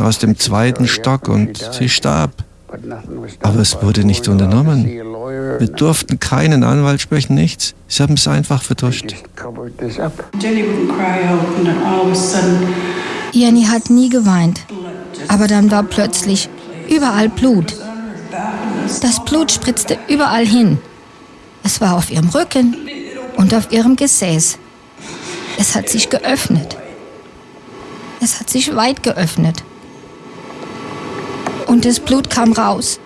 aus dem zweiten Stock und sie starb. Aber es wurde nicht unternommen. Wir durften keinen Anwalt sprechen, nichts. Sie haben es einfach vertuscht. Jenny hat nie geweint. Aber dann war plötzlich überall Blut. Das Blut spritzte überall hin. Es war auf ihrem Rücken und auf ihrem Gesäß. Es hat sich geöffnet. Es hat sich weit geöffnet. Und das Blut kam raus.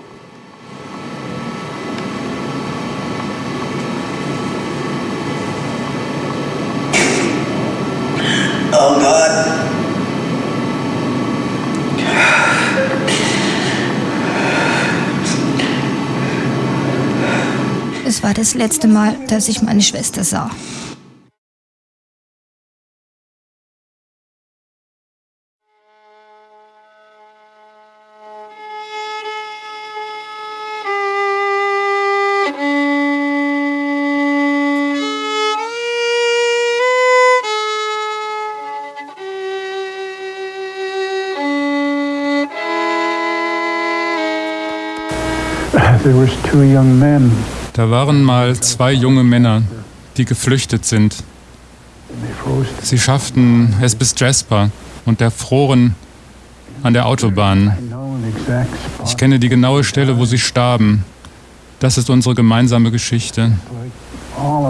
Oh Gott. Es war das letzte Mal, dass ich meine Schwester sah. Da waren mal zwei junge Männer, die geflüchtet sind. Sie schafften es bis Jasper und erfroren an der Autobahn. Ich kenne die genaue Stelle, wo sie starben. Das ist unsere gemeinsame Geschichte.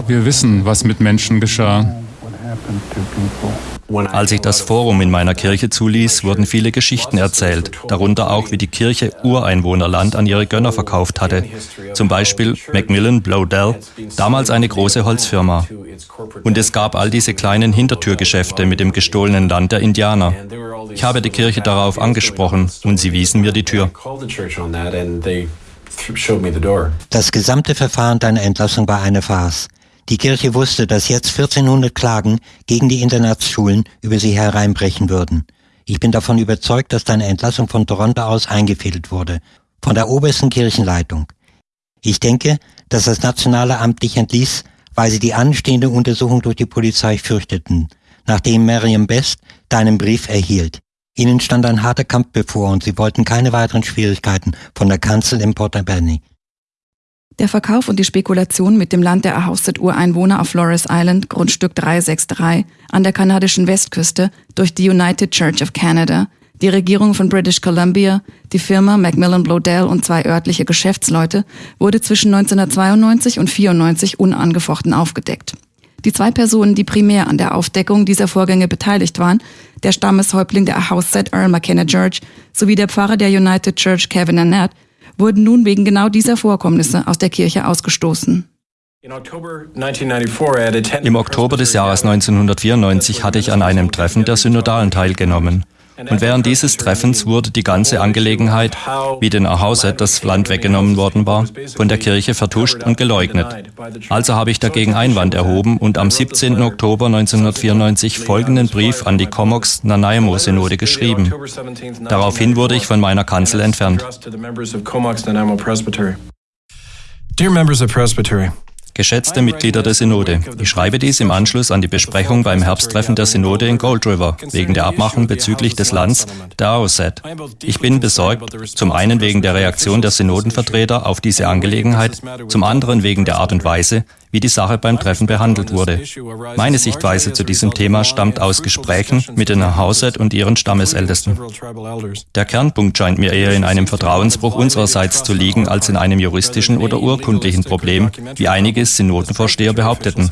Wir wissen, was mit Menschen geschah. Als ich das Forum in meiner Kirche zuließ, wurden viele Geschichten erzählt, darunter auch, wie die Kirche Ureinwohnerland an ihre Gönner verkauft hatte. Zum Beispiel Macmillan Blowdell, damals eine große Holzfirma. Und es gab all diese kleinen Hintertürgeschäfte mit dem gestohlenen Land der Indianer. Ich habe die Kirche darauf angesprochen und sie wiesen mir die Tür. Das gesamte Verfahren deiner Entlassung war eine Farce. Die Kirche wusste, dass jetzt 1400 Klagen gegen die Internatsschulen über sie hereinbrechen würden. Ich bin davon überzeugt, dass deine Entlassung von Toronto aus eingefädelt wurde, von der obersten Kirchenleitung. Ich denke, dass das Nationale Amt dich entließ, weil sie die anstehende Untersuchung durch die Polizei fürchteten, nachdem Miriam Best deinen Brief erhielt. Ihnen stand ein harter Kampf bevor und sie wollten keine weiteren Schwierigkeiten von der Kanzel in Port Alberni. Der Verkauf und die Spekulation mit dem Land der Ahousaht-Ureinwohner auf Flores Island, Grundstück 363, an der kanadischen Westküste, durch die United Church of Canada, die Regierung von British Columbia, die Firma Macmillan Blodell und zwei örtliche Geschäftsleute wurde zwischen 1992 und 94 unangefochten aufgedeckt. Die zwei Personen, die primär an der Aufdeckung dieser Vorgänge beteiligt waren, der Stammeshäuptling der Ahousaht Earl McKenna George sowie der Pfarrer der United Church Kevin Annette, wurden nun wegen genau dieser Vorkommnisse aus der Kirche ausgestoßen. Im Oktober des Jahres 1994 hatte ich an einem Treffen der Synodalen teilgenommen. Und während dieses Treffens wurde die ganze Angelegenheit, wie den Ahauset das Land weggenommen worden war, von der Kirche vertuscht und geleugnet. Also habe ich dagegen Einwand erhoben und am 17. Oktober 1994 folgenden Brief an die Comox Nanaimo-Synode geschrieben. Daraufhin wurde ich von meiner Kanzel entfernt. Dear members of Presbytery, Geschätzte Mitglieder der Synode, ich schreibe dies im Anschluss an die Besprechung beim Herbsttreffen der Synode in Gold River wegen der Abmachung bezüglich des Lands der Aoset. Ich bin besorgt, zum einen wegen der Reaktion der Synodenvertreter auf diese Angelegenheit, zum anderen wegen der Art und Weise, wie die Sache beim Treffen behandelt wurde. Meine Sichtweise zu diesem Thema stammt aus Gesprächen mit den Hauset und ihren Stammesältesten. Der Kernpunkt scheint mir eher in einem Vertrauensbruch unsererseits zu liegen als in einem juristischen oder urkundlichen Problem, wie einige Synodenvorsteher behaupteten.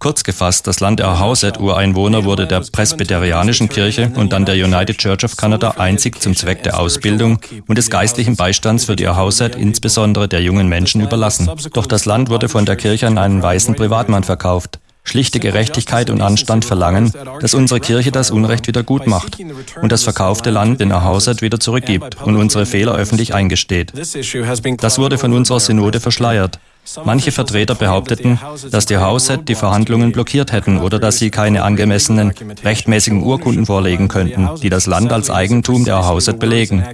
Kurz gefasst, das Land der Hauset-Ureinwohner wurde der Presbyterianischen Kirche und dann der United Church of Canada einzig zum Zweck der Ausbildung und des geistlichen Beistands für die Hauset, insbesondere der jungen Menschen, überlassen. Doch das Land wurde von der Kirche an einen weißen Privatmann verkauft. Schlichte Gerechtigkeit und Anstand verlangen, dass unsere Kirche das Unrecht wieder gut macht und das verkaufte Land den Erhausert wieder zurückgibt und unsere Fehler öffentlich eingesteht. Das wurde von unserer Synode verschleiert. Manche Vertreter behaupteten, dass die Hauset die Verhandlungen blockiert hätten oder dass sie keine angemessenen rechtmäßigen Urkunden vorlegen könnten, die das Land als Eigentum der Hauset belegen.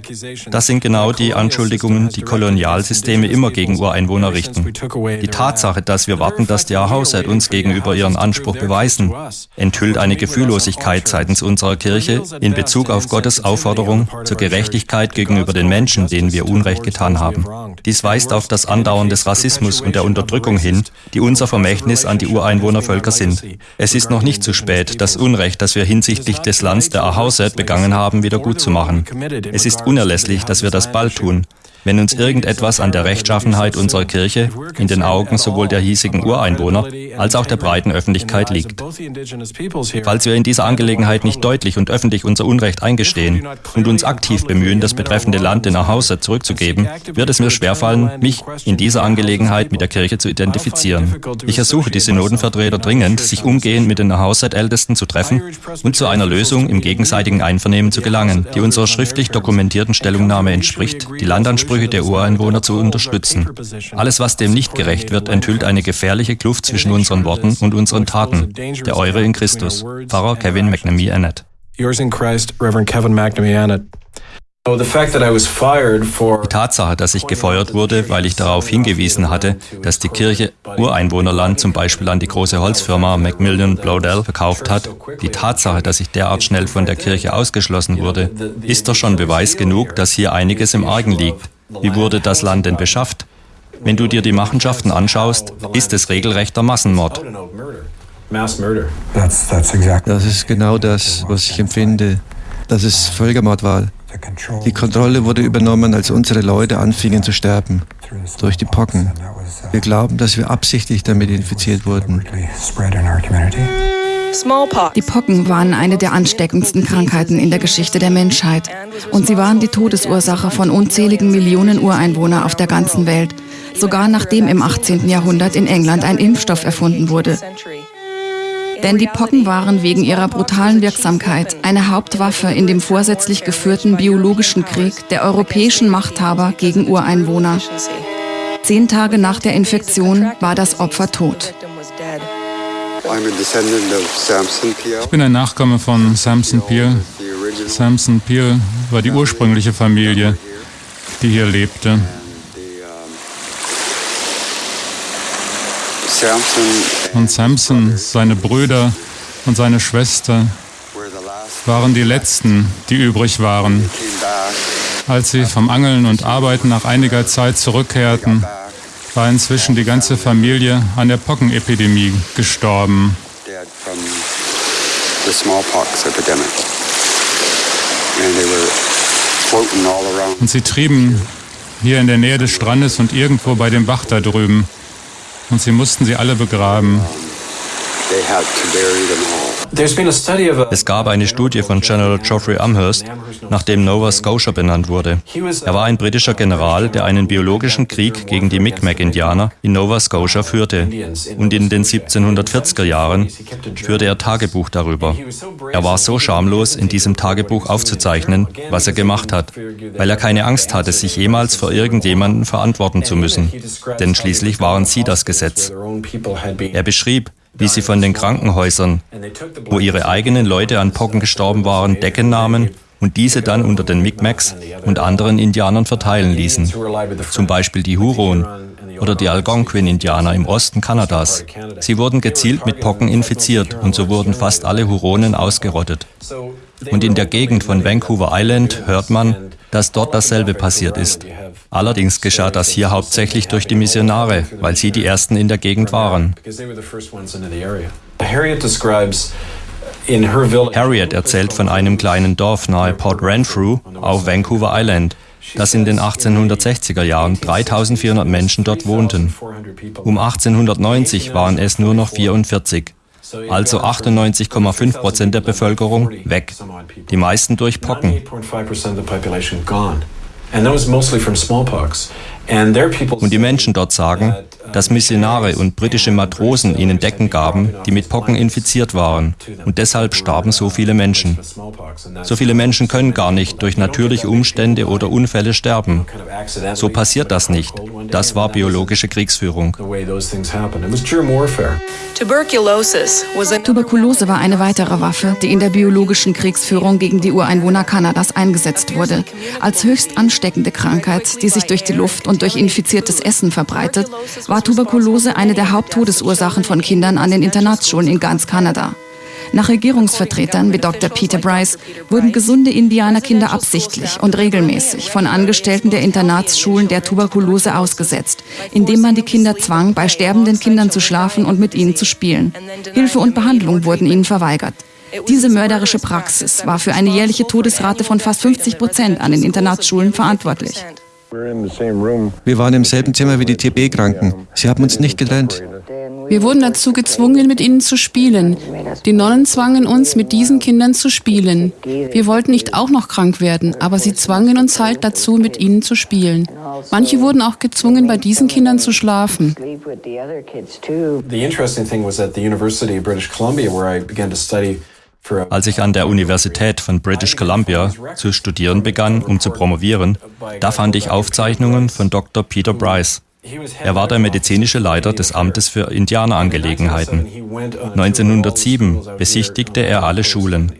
Das sind genau die Anschuldigungen, die Kolonialsysteme immer gegen Ureinwohner richten. Die Tatsache, dass wir warten, dass die Hauset uns gegenüber ihren Anspruch beweisen, enthüllt eine Gefühllosigkeit seitens unserer Kirche in Bezug auf Gottes Aufforderung zur Gerechtigkeit gegenüber den Menschen, denen wir Unrecht getan haben. Dies weist auf das Andauern des Rassismus und der Unterdrückung hin, die unser Vermächtnis an die Ureinwohnervölker sind. Es ist noch nicht zu spät, das Unrecht, das wir hinsichtlich des Lands der Ahauset begangen haben, wieder gut zu machen. Es ist unerlässlich, dass wir das bald tun. Wenn uns irgendetwas an der Rechtschaffenheit unserer Kirche in den Augen sowohl der hiesigen Ureinwohner als auch der breiten Öffentlichkeit liegt. Falls wir in dieser Angelegenheit nicht deutlich und öffentlich unser Unrecht eingestehen und uns aktiv bemühen, das betreffende Land in Ahausa zurückzugeben, wird es mir schwerfallen, mich in dieser Angelegenheit mit der Kirche zu identifizieren. Ich ersuche die Synodenvertreter dringend, sich umgehend mit den Ahauset-Ältesten zu treffen und zu einer Lösung im gegenseitigen Einvernehmen zu gelangen, die unserer schriftlich dokumentierten Stellungnahme entspricht, die Landansprüche Ansprüche der Ureinwohner zu unterstützen. Alles, was dem nicht gerecht wird, enthüllt eine gefährliche Kluft zwischen unseren Worten und unseren Taten. Der Eure in Christus. Pfarrer Kevin McNamee Annett. Yours in Christ, Reverend Kevin McNamee Annett. Die Tatsache, dass ich gefeuert wurde, weil ich darauf hingewiesen hatte, dass die Kirche Ureinwohnerland zum Beispiel an die große Holzfirma Macmillan Blodell verkauft hat, die Tatsache, dass ich derart schnell von der Kirche ausgeschlossen wurde, ist doch schon Beweis genug, dass hier einiges im Argen liegt. Wie wurde das Land denn beschafft? Wenn du dir die Machenschaften anschaust, ist es regelrechter Massenmord. Das ist genau das, was ich empfinde, dass es Völkermord war. Die Kontrolle wurde übernommen, als unsere Leute anfingen zu sterben durch die Pocken. Wir glauben, dass wir absichtlich damit infiziert wurden. Die Pocken waren eine der ansteckendsten Krankheiten in der Geschichte der Menschheit. Und sie waren die Todesursache von unzähligen Millionen Ureinwohner auf der ganzen Welt, sogar nachdem im 18. Jahrhundert in England ein Impfstoff erfunden wurde. Denn die Pocken waren wegen ihrer brutalen Wirksamkeit eine Hauptwaffe in dem vorsätzlich geführten biologischen Krieg der europäischen Machthaber gegen Ureinwohner. Zehn Tage nach der Infektion war das Opfer tot. Ich bin ein Nachkomme von Samson Peel. Samson Peel war die ursprüngliche Familie, die hier lebte. Und Samson, seine Brüder und seine Schwester waren die letzten, die übrig waren. Als sie vom Angeln und Arbeiten nach einiger Zeit zurückkehrten, war inzwischen die ganze Familie an der Pockenepidemie gestorben. Und sie trieben hier in der Nähe des Strandes und irgendwo bei dem Bach da drüben. Und sie mussten sie alle begraben. Es gab eine Studie von General Geoffrey Amherst, nach dem Nova Scotia benannt wurde. Er war ein britischer General, der einen biologischen Krieg gegen die Mi'kmaq-Indianer in Nova Scotia führte. Und in den 1740er Jahren führte er Tagebuch darüber. Er war so schamlos, in diesem Tagebuch aufzuzeichnen, was er gemacht hat, weil er keine Angst hatte, sich jemals vor irgendjemanden verantworten zu müssen. Denn schließlich waren sie das Gesetz. Er beschrieb, wie sie von den Krankenhäusern, wo ihre eigenen Leute an Pocken gestorben waren, Decken nahmen und diese dann unter den Mi'kmaqs und anderen Indianern verteilen ließen. Zum Beispiel die Huron oder die Algonquin-Indianer im Osten Kanadas. Sie wurden gezielt mit Pocken infiziert und so wurden fast alle Huronen ausgerottet. Und in der Gegend von Vancouver Island hört man, dass dort dasselbe passiert ist. Allerdings geschah das hier hauptsächlich durch die Missionare, weil sie die ersten in der Gegend waren. Harriet erzählt von einem kleinen Dorf nahe Port Renfrew auf Vancouver Island, das in den 1860er Jahren 3400 Menschen dort wohnten. Um 1890 waren es nur noch 44 also 98,5 Prozent der Bevölkerung weg, die meisten durch Pocken. Und die Menschen dort sagen, dass Missionare und britische Matrosen ihnen Decken gaben, die mit Pocken infiziert waren. Und deshalb starben so viele Menschen. So viele Menschen können gar nicht durch natürliche Umstände oder Unfälle sterben. So passiert das nicht. Das war biologische Kriegsführung. Tuberkulose war eine weitere Waffe, die in der biologischen Kriegsführung gegen die Ureinwohner Kanadas eingesetzt wurde. Als höchst ansteckende Krankheit, die sich durch die Luft und durch infiziertes Essen verbreitet, war Tuberkulose eine der Haupttodesursachen von Kindern an den Internatsschulen in ganz Kanada. Nach Regierungsvertretern wie Dr. Peter Bryce wurden gesunde Indianerkinder absichtlich und regelmäßig von Angestellten der Internatsschulen der Tuberkulose ausgesetzt, indem man die Kinder zwang, bei sterbenden Kindern zu schlafen und mit ihnen zu spielen. Hilfe und Behandlung wurden ihnen verweigert. Diese mörderische Praxis war für eine jährliche Todesrate von fast 50 Prozent an den Internatsschulen verantwortlich. Wir waren im selben Zimmer wie die TB-Kranken. Sie haben uns nicht getrennt. Wir wurden dazu gezwungen, mit ihnen zu spielen. Die Nonnen zwangen uns, mit diesen Kindern zu spielen. Wir wollten nicht auch noch krank werden, aber sie zwangen uns halt dazu, mit ihnen zu spielen. Manche wurden auch gezwungen, bei diesen Kindern zu schlafen. The interesting thing was at the University of British Columbia, where I began to study als ich an der Universität von British Columbia zu studieren begann, um zu promovieren, da fand ich Aufzeichnungen von Dr. Peter Bryce. Er war der medizinische Leiter des Amtes für Indianerangelegenheiten. 1907 besichtigte er alle Schulen.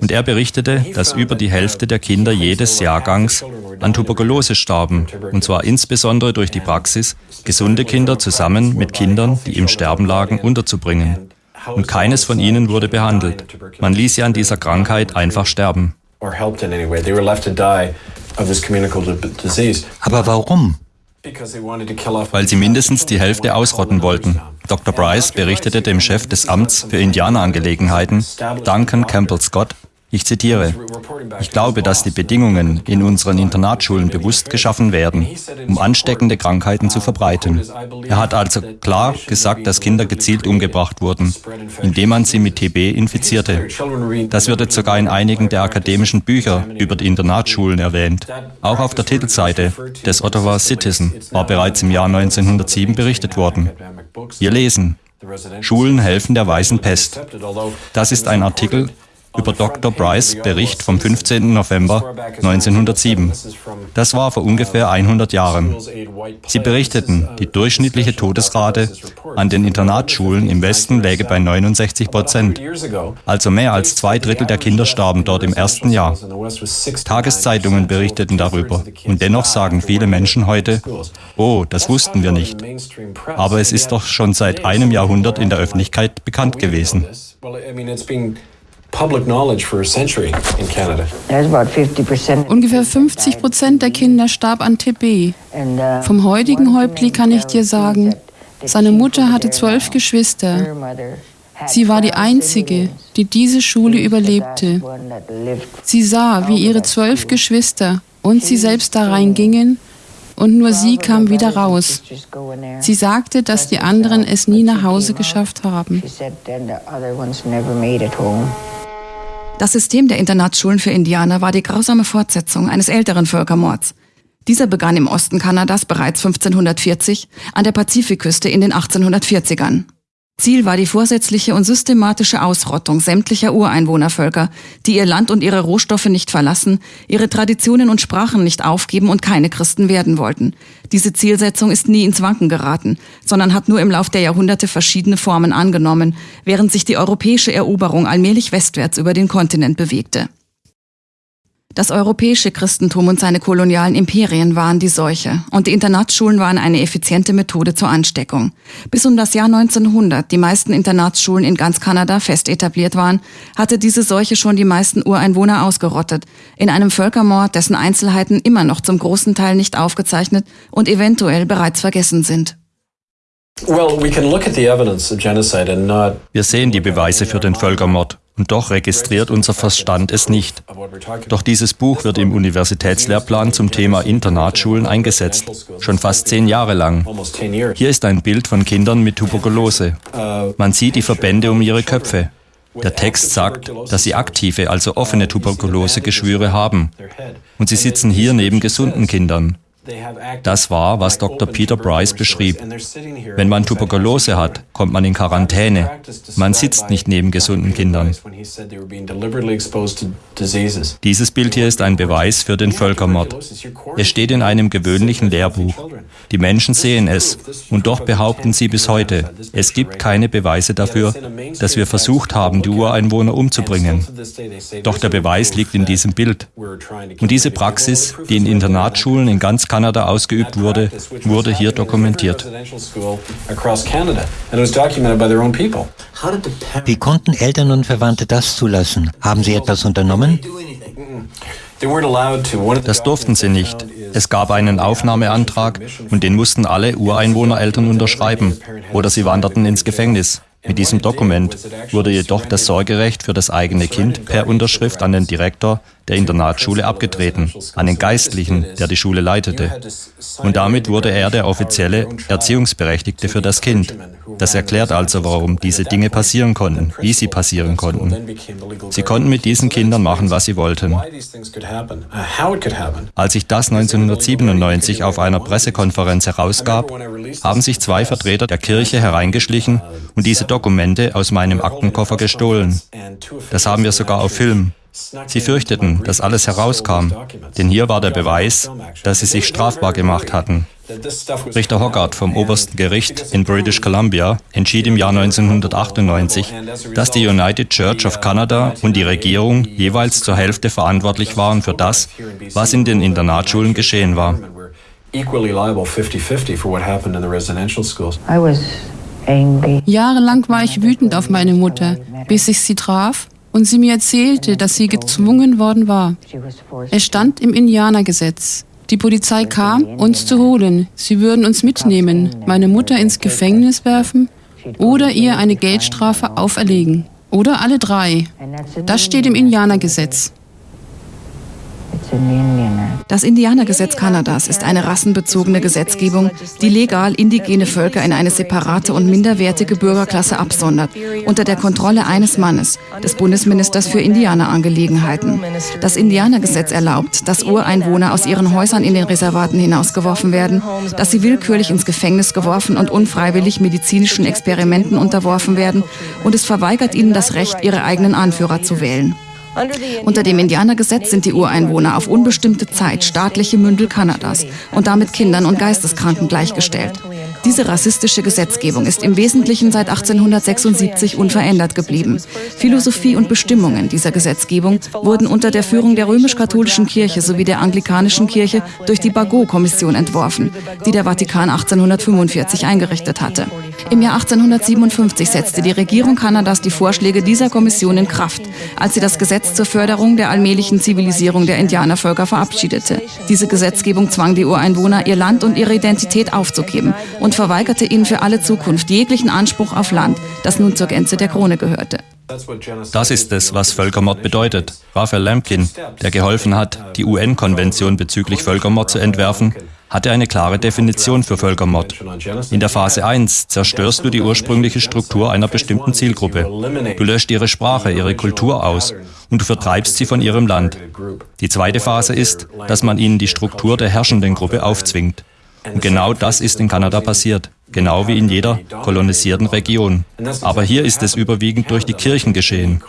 Und er berichtete, dass über die Hälfte der Kinder jedes Jahrgangs an Tuberkulose starben, und zwar insbesondere durch die Praxis, gesunde Kinder zusammen mit Kindern, die im Sterben lagen, unterzubringen und keines von ihnen wurde behandelt. Man ließ sie an dieser Krankheit einfach sterben. Aber warum? Weil sie mindestens die Hälfte ausrotten wollten. Dr. Bryce berichtete dem Chef des Amts für Indianerangelegenheiten, Duncan Campbell Scott, ich zitiere, ich glaube, dass die Bedingungen in unseren Internatsschulen bewusst geschaffen werden, um ansteckende Krankheiten zu verbreiten. Er hat also klar gesagt, dass Kinder gezielt umgebracht wurden, indem man sie mit TB infizierte. Das wird jetzt sogar in einigen der akademischen Bücher über die Internatsschulen erwähnt. Auch auf der Titelseite des Ottawa Citizen war bereits im Jahr 1907 berichtet worden. Wir lesen, Schulen helfen der weißen Pest. Das ist ein Artikel über Dr. Bryce Bericht vom 15. November 1907. Das war vor ungefähr 100 Jahren. Sie berichteten, die durchschnittliche Todesrate an den Internatsschulen im Westen läge bei 69 Prozent. Also mehr als zwei Drittel der Kinder starben dort im ersten Jahr. Tageszeitungen berichteten darüber. Und dennoch sagen viele Menschen heute, oh, das wussten wir nicht. Aber es ist doch schon seit einem Jahrhundert in der Öffentlichkeit bekannt gewesen. Ungefähr 50 Prozent der Kinder starb an TB. Uh, Vom heutigen Häuptling kann ich dir sagen, seine Mutter hatte zwölf Geschwister. Sie war die einzige, die diese Schule überlebte. Sie sah, wie ihre zwölf Geschwister und sie selbst da reingingen und nur sie kam wieder raus. Sie sagte, dass die anderen es nie nach Hause geschafft haben. Das System der Internatsschulen für Indianer war die grausame Fortsetzung eines älteren Völkermords. Dieser begann im Osten Kanadas bereits 1540, an der Pazifikküste in den 1840ern. Ziel war die vorsätzliche und systematische Ausrottung sämtlicher Ureinwohnervölker, die ihr Land und ihre Rohstoffe nicht verlassen, ihre Traditionen und Sprachen nicht aufgeben und keine Christen werden wollten. Diese Zielsetzung ist nie ins Wanken geraten, sondern hat nur im Lauf der Jahrhunderte verschiedene Formen angenommen, während sich die europäische Eroberung allmählich westwärts über den Kontinent bewegte. Das europäische Christentum und seine kolonialen Imperien waren die Seuche und die Internatsschulen waren eine effiziente Methode zur Ansteckung. Bis um das Jahr 1900 die meisten Internatsschulen in ganz Kanada fest etabliert waren, hatte diese Seuche schon die meisten Ureinwohner ausgerottet, in einem Völkermord, dessen Einzelheiten immer noch zum großen Teil nicht aufgezeichnet und eventuell bereits vergessen sind. Wir sehen die Beweise für den Völkermord und doch registriert unser Verstand es nicht. Doch dieses Buch wird im Universitätslehrplan zum Thema Internatsschulen eingesetzt, schon fast zehn Jahre lang. Hier ist ein Bild von Kindern mit Tuberkulose. Man sieht die Verbände um ihre Köpfe. Der Text sagt, dass sie aktive, also offene Tuberkulosegeschwüre haben. Und sie sitzen hier neben gesunden Kindern. Das war, was Dr. Peter Bryce beschrieb. Wenn man Tuberkulose hat, kommt man in Quarantäne. Man sitzt nicht neben gesunden Kindern. Dieses Bild hier ist ein Beweis für den Völkermord. Es steht in einem gewöhnlichen Lehrbuch. Die Menschen sehen es und doch behaupten sie bis heute, es gibt keine Beweise dafür, dass wir versucht haben, die Ureinwohner umzubringen. Doch der Beweis liegt in diesem Bild. Und diese Praxis, die in Internatsschulen in ganz Kanada ausgeübt wurde, wurde hier dokumentiert. Wie konnten Eltern und Verwandte das zulassen? Haben sie etwas unternommen? Das durften sie nicht. Es gab einen Aufnahmeantrag und den mussten alle Ureinwohnereltern unterschreiben oder sie wanderten ins Gefängnis. Mit diesem Dokument wurde jedoch das Sorgerecht für das eigene Kind per Unterschrift an den Direktor der Internatsschule abgetreten, an den Geistlichen, der die Schule leitete. Und damit wurde er der offizielle Erziehungsberechtigte für das Kind. Das erklärt also, warum diese Dinge passieren konnten, wie sie passieren konnten. Sie konnten mit diesen Kindern machen, was sie wollten. Als sich das 1997 auf einer Pressekonferenz herausgab, haben sich zwei Vertreter der Kirche hereingeschlichen und diese Dokumente aus meinem Aktenkoffer gestohlen. Das haben wir sogar auf Film. Sie fürchteten, dass alles herauskam, denn hier war der Beweis, dass sie sich strafbar gemacht hatten. Richter Hoggart vom obersten Gericht in British Columbia entschied im Jahr 1998, dass die United Church of Canada und die Regierung jeweils zur Hälfte verantwortlich waren für das, was in den Internatsschulen geschehen war. Jahrelang war ich wütend auf meine Mutter, bis ich sie traf und sie mir erzählte, dass sie gezwungen worden war. Es stand im Indianergesetz. Die Polizei kam, uns zu holen. Sie würden uns mitnehmen, meine Mutter ins Gefängnis werfen oder ihr eine Geldstrafe auferlegen. Oder alle drei. Das steht im Indianergesetz. Das Indianergesetz Kanadas ist eine rassenbezogene Gesetzgebung, die legal indigene Völker in eine separate und minderwertige Bürgerklasse absondert, unter der Kontrolle eines Mannes, des Bundesministers für Indianerangelegenheiten. Das Indianergesetz erlaubt, dass Ureinwohner aus ihren Häusern in den Reservaten hinausgeworfen werden, dass sie willkürlich ins Gefängnis geworfen und unfreiwillig medizinischen Experimenten unterworfen werden und es verweigert ihnen das Recht, ihre eigenen Anführer zu wählen. Unter dem Indianergesetz sind die Ureinwohner auf unbestimmte Zeit staatliche Mündel Kanadas und damit Kindern und Geisteskranken gleichgestellt. Diese rassistische Gesetzgebung ist im Wesentlichen seit 1876 unverändert geblieben. Philosophie und Bestimmungen dieser Gesetzgebung wurden unter der Führung der römisch-katholischen Kirche sowie der anglikanischen Kirche durch die Bagot-Kommission entworfen, die der Vatikan 1845 eingerichtet hatte. Im Jahr 1857 setzte die Regierung Kanadas die Vorschläge dieser Kommission in Kraft, als sie das Gesetz zur Förderung der allmählichen Zivilisierung der Indianervölker verabschiedete. Diese Gesetzgebung zwang die Ureinwohner, ihr Land und ihre Identität aufzugeben und verweigerte ihnen für alle Zukunft jeglichen Anspruch auf Land, das nun zur Gänze der Krone gehörte. Das ist es, was Völkermord bedeutet. Raphael Lemkin, der geholfen hat, die UN-Konvention bezüglich Völkermord zu entwerfen, hatte eine klare Definition für Völkermord. In der Phase 1 zerstörst du die ursprüngliche Struktur einer bestimmten Zielgruppe. Du löscht ihre Sprache, ihre Kultur aus und du vertreibst sie von ihrem Land. Die zweite Phase ist, dass man ihnen die Struktur der herrschenden Gruppe aufzwingt. Und genau das ist in Kanada passiert, genau wie in jeder kolonisierten Region. Aber hier ist es überwiegend durch die Kirchen geschehen.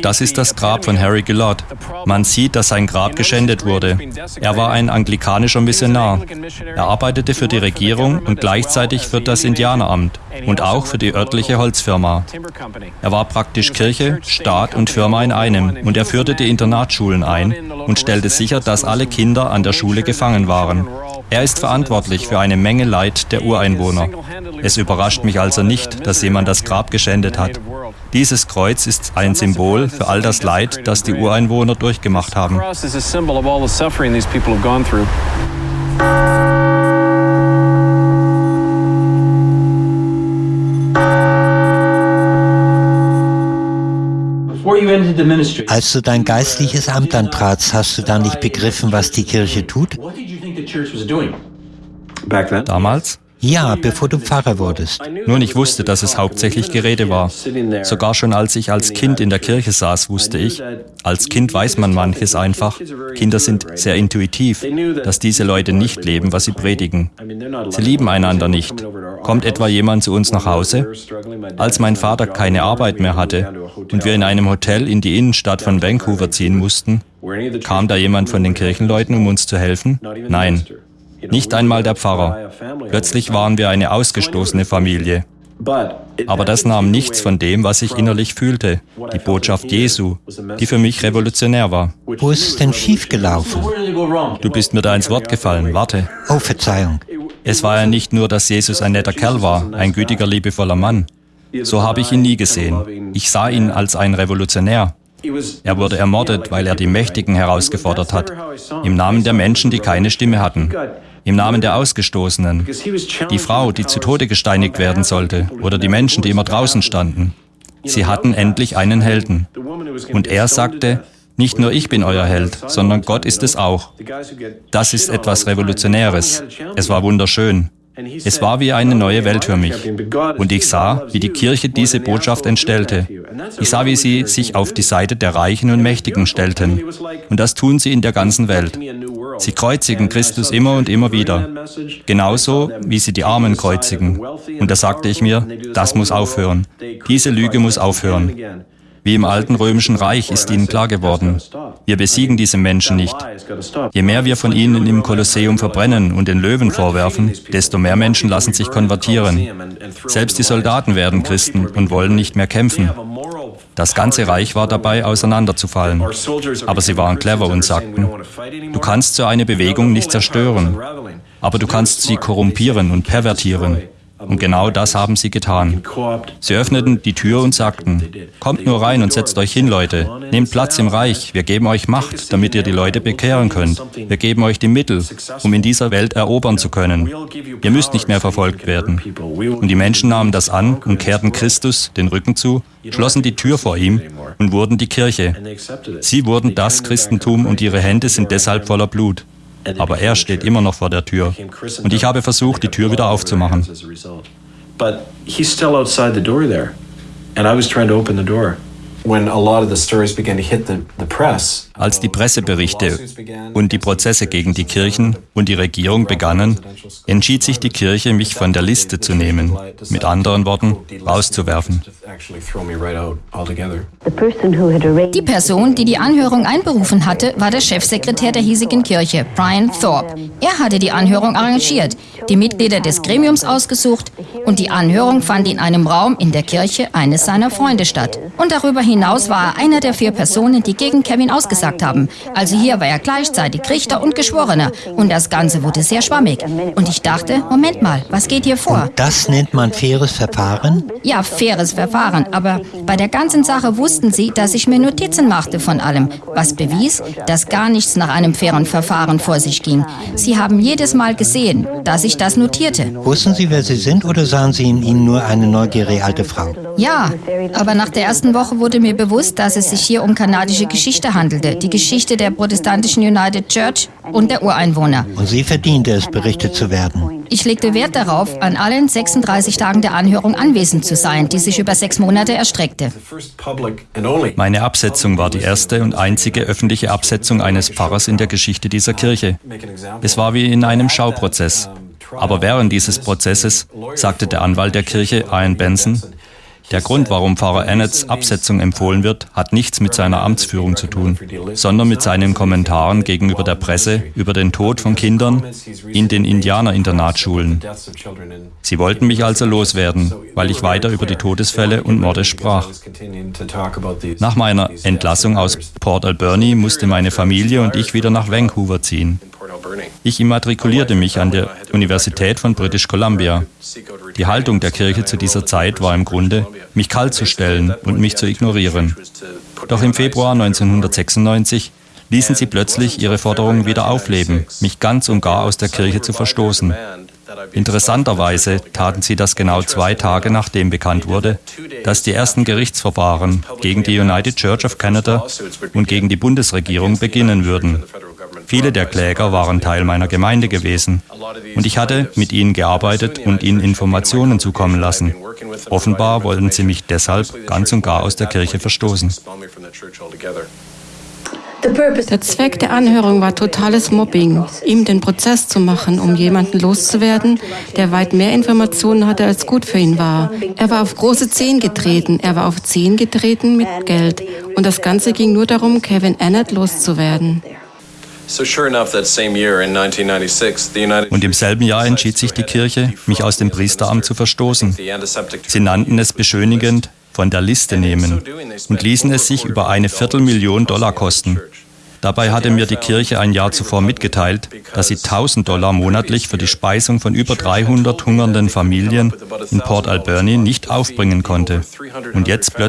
Das ist das Grab von Harry Gillard. Man sieht, dass sein Grab geschändet wurde. Er war ein anglikanischer Missionar. Er arbeitete für die Regierung und gleichzeitig für das Indianeramt und auch für die örtliche Holzfirma. Er war praktisch Kirche, Staat und Firma in einem und er führte die Internatsschulen ein und stellte sicher, dass alle Kinder an der Schule gefangen waren. Er ist verantwortlich für eine Menge Leid der Ureinwohner. Es überrascht mich also nicht, dass jemand das Grab geschändet hat. Dieses Kreuz ist ein Symbol für all das Leid, das die Ureinwohner durchgemacht haben. Als du dein geistliches Amt antratst, hast du da nicht begriffen, was die Kirche tut? Damals? Ja, bevor du Pfarrer wurdest. Nun, ich wusste, dass es hauptsächlich Gerede war. Sogar schon als ich als Kind in der Kirche saß, wusste ich, als Kind weiß man manches einfach. Kinder sind sehr intuitiv, dass diese Leute nicht leben, was sie predigen. Sie lieben einander nicht. Kommt etwa jemand zu uns nach Hause? Als mein Vater keine Arbeit mehr hatte und wir in einem Hotel in die Innenstadt von Vancouver ziehen mussten, kam da jemand von den Kirchenleuten, um uns zu helfen? Nein. Nicht einmal der Pfarrer. Plötzlich waren wir eine ausgestoßene Familie. Aber das nahm nichts von dem, was ich innerlich fühlte, die Botschaft Jesu, die für mich revolutionär war. Wo ist es denn schiefgelaufen? Du bist mir da ins Wort gefallen, warte. Oh, Verzeihung. Es war ja nicht nur, dass Jesus ein netter Kerl war, ein gütiger, liebevoller Mann. So habe ich ihn nie gesehen. Ich sah ihn als ein Revolutionär. Er wurde ermordet, weil er die Mächtigen herausgefordert hat, im Namen der Menschen, die keine Stimme hatten, im Namen der Ausgestoßenen, die Frau, die zu Tode gesteinigt werden sollte, oder die Menschen, die immer draußen standen. Sie hatten endlich einen Helden. Und er sagte, nicht nur ich bin euer Held, sondern Gott ist es auch. Das ist etwas Revolutionäres. Es war wunderschön. Es war wie eine neue Welt für mich. Und ich sah, wie die Kirche diese Botschaft entstellte. Ich sah, wie sie sich auf die Seite der Reichen und Mächtigen stellten. Und das tun sie in der ganzen Welt. Sie kreuzigen Christus immer und immer wieder. Genauso wie sie die Armen kreuzigen. Und da sagte ich mir, das muss aufhören. Diese Lüge muss aufhören. Wie im alten römischen Reich ist ihnen klar geworden, wir besiegen diese Menschen nicht. Je mehr wir von ihnen im Kolosseum verbrennen und den Löwen vorwerfen, desto mehr Menschen lassen sich konvertieren. Selbst die Soldaten werden Christen und wollen nicht mehr kämpfen. Das ganze Reich war dabei, auseinanderzufallen. Aber sie waren clever und sagten, du kannst so eine Bewegung nicht zerstören, aber du kannst sie korrumpieren und pervertieren. Und genau das haben sie getan. Sie öffneten die Tür und sagten, kommt nur rein und setzt euch hin, Leute. Nehmt Platz im Reich. Wir geben euch Macht, damit ihr die Leute bekehren könnt. Wir geben euch die Mittel, um in dieser Welt erobern zu können. Ihr müsst nicht mehr verfolgt werden. Und die Menschen nahmen das an und kehrten Christus den Rücken zu, schlossen die Tür vor ihm und wurden die Kirche. Sie wurden das Christentum und ihre Hände sind deshalb voller Blut aber er steht immer noch vor der Tür. Und ich habe versucht, die Tür wieder aufzumachen. But he's still outside the door there. And I was trying to open the door. Als die Presseberichte und die Prozesse gegen die Kirchen und die Regierung begannen, entschied sich die Kirche, mich von der Liste zu nehmen, mit anderen Worten, rauszuwerfen. Die Person, die die Anhörung einberufen hatte, war der Chefsekretär der hiesigen Kirche, Brian Thorpe. Er hatte die Anhörung arrangiert, die Mitglieder des Gremiums ausgesucht und die Anhörung fand in einem Raum in der Kirche eines seiner Freunde statt. Und darüber hinaus hinaus war er einer der vier Personen, die gegen Kevin ausgesagt haben. Also hier war er gleichzeitig Richter und Geschworener. Und das Ganze wurde sehr schwammig. Und ich dachte, Moment mal, was geht hier vor? Und das nennt man faires Verfahren? Ja, faires Verfahren. Aber bei der ganzen Sache wussten sie, dass ich mir Notizen machte von allem. Was bewies, dass gar nichts nach einem fairen Verfahren vor sich ging. Sie haben jedes Mal gesehen, dass ich das notierte. Wussten Sie, wer Sie sind oder sahen Sie in Ihnen nur eine neugierige alte Frau? Ja, aber nach der ersten Woche wurde mir mir bewusst, dass es sich hier um kanadische Geschichte handelte, die Geschichte der protestantischen United Church und der Ureinwohner. Und sie verdiente es, berichtet zu werden. Ich legte Wert darauf, an allen 36 Tagen der Anhörung anwesend zu sein, die sich über sechs Monate erstreckte. Meine Absetzung war die erste und einzige öffentliche Absetzung eines Pfarrers in der Geschichte dieser Kirche. Es war wie in einem Schauprozess. Aber während dieses Prozesses sagte der Anwalt der Kirche, Ian Benson, der Grund, warum Pfarrer Annetts Absetzung empfohlen wird, hat nichts mit seiner Amtsführung zu tun, sondern mit seinen Kommentaren gegenüber der Presse über den Tod von Kindern in den Indianerinternatschulen. Sie wollten mich also loswerden, weil ich weiter über die Todesfälle und Morde sprach. Nach meiner Entlassung aus Port Alberni musste meine Familie und ich wieder nach Vancouver ziehen. Ich immatrikulierte mich an der Universität von British Columbia. Die Haltung der Kirche zu dieser Zeit war im Grunde, mich kalt zu stellen und mich zu ignorieren. Doch im Februar 1996 ließen sie plötzlich ihre Forderungen wieder aufleben, mich ganz und gar aus der Kirche zu verstoßen. Interessanterweise taten sie das genau zwei Tage nachdem bekannt wurde, dass die ersten Gerichtsverfahren gegen die United Church of Canada und gegen die Bundesregierung beginnen würden. Viele der Kläger waren Teil meiner Gemeinde gewesen und ich hatte mit ihnen gearbeitet und ihnen Informationen zukommen lassen. Offenbar wollten sie mich deshalb ganz und gar aus der Kirche verstoßen. Der Zweck der Anhörung war totales Mobbing, ihm den Prozess zu machen, um jemanden loszuwerden, der weit mehr Informationen hatte, als gut für ihn war. Er war auf große Zehen getreten, er war auf Zehen getreten mit Geld. Und das Ganze ging nur darum, Kevin Annett loszuwerden. Und im selben Jahr entschied sich die Kirche, mich aus dem Priesteramt zu verstoßen. Sie nannten es beschönigend von der Liste nehmen und ließen es sich über eine Viertelmillion Dollar kosten. Dabei hatte mir die Kirche ein Jahr zuvor mitgeteilt, dass sie 1000 Dollar monatlich für die Speisung von über 300 hungernden Familien in Port Alberni nicht aufbringen konnte. Und jetzt plötzlich